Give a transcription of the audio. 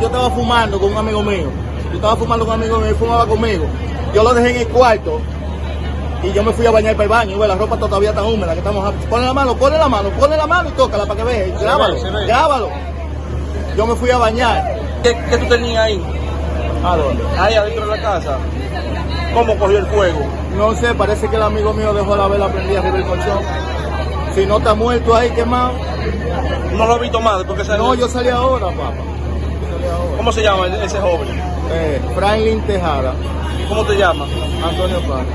yo estaba fumando con un amigo mío. Yo estaba fumando con un amigo mío y fumaba conmigo. Yo lo dejé en el cuarto y yo me fui a bañar para el baño. Y bueno, la ropa todavía está húmeda. Que estamos. Ponle la mano, ponle la mano, ponle la mano y tócala para que veas. Grábalo, se ve. grábalo. Yo me fui a bañar. ¿Qué, qué tú tenías ahí? ¿A dónde? Ahí adentro de la casa. ¿Cómo cogió el fuego? No sé, parece que el amigo mío dejó la vela prendida arriba del colchón. Si no está muerto ahí quemado. No lo he visto más porque salió. No, yo salí ahora, papá. ¿Cómo se llama ese joven? Eh, Franklin Tejada. ¿Cómo te llamas? Antonio Paz.